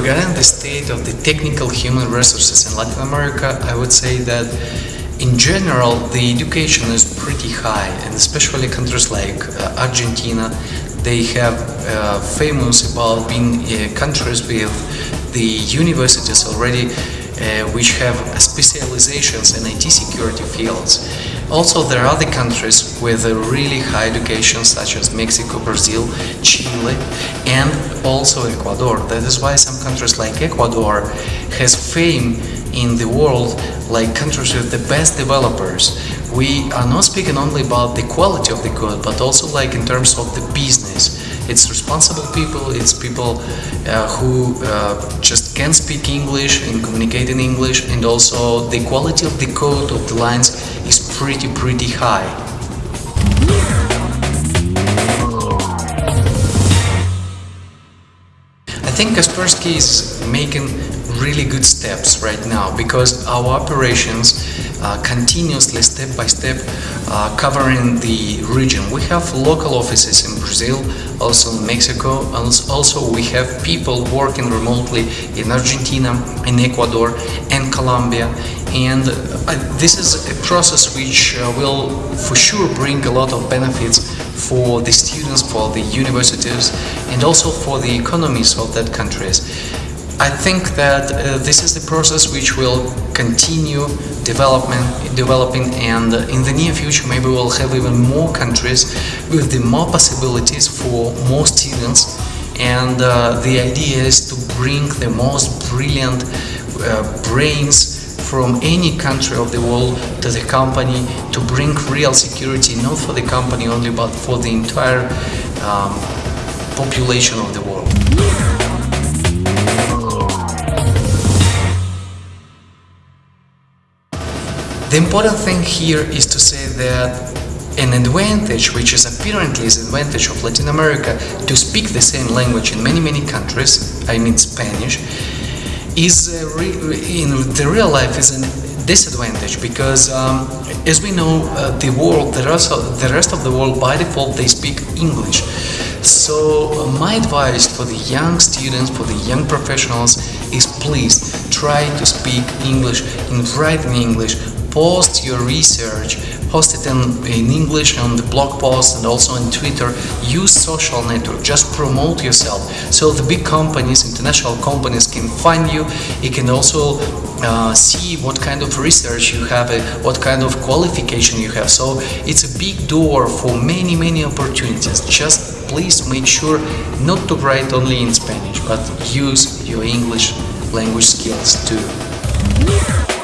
regarding the state of the technical human resources in Latin America, I would say that in general the education is pretty high and especially countries like uh, Argentina they have uh, famous about being uh, countries with the universities already uh, which have specializations in IT security fields. Also, there are other countries with a really high education, such as Mexico, Brazil, Chile, and also Ecuador. That is why some countries like Ecuador has fame in the world like countries with the best developers. We are not speaking only about the quality of the code, but also like in terms of the business. It's responsible people, it's people uh, who uh, just can speak English and communicate in English and also the quality of the code of the lines is pretty pretty high. I think Kaspersky is making really good steps right now because our operations uh, continuously step by step uh, covering the region. We have local offices in Brazil, also in Mexico, and also we have people working remotely in Argentina, in Ecuador and Colombia and uh, this is a process which uh, will for sure bring a lot of benefits for the students, for the universities and also for the economies of that countries. I think that uh, this is the process which will continue development, developing and in the near future maybe we'll have even more countries with the more possibilities for more students and uh, the idea is to bring the most brilliant uh, brains from any country of the world to the company to bring real security not for the company only but for the entire um, population of the world. The important thing here is to say that an advantage, which is apparently an advantage of Latin America to speak the same language in many many countries, I mean Spanish, is in the real life is a disadvantage because um, as we know uh, the world, the rest, of, the rest of the world by default they speak English. So uh, my advice for the young students, for the young professionals is please try to speak English and write in English post your research, post it in, in English on the blog post and also on Twitter. Use social network, just promote yourself. So the big companies, international companies can find you. You can also uh, see what kind of research you have, uh, what kind of qualification you have. So it's a big door for many, many opportunities. Just please make sure not to write only in Spanish, but use your English language skills too.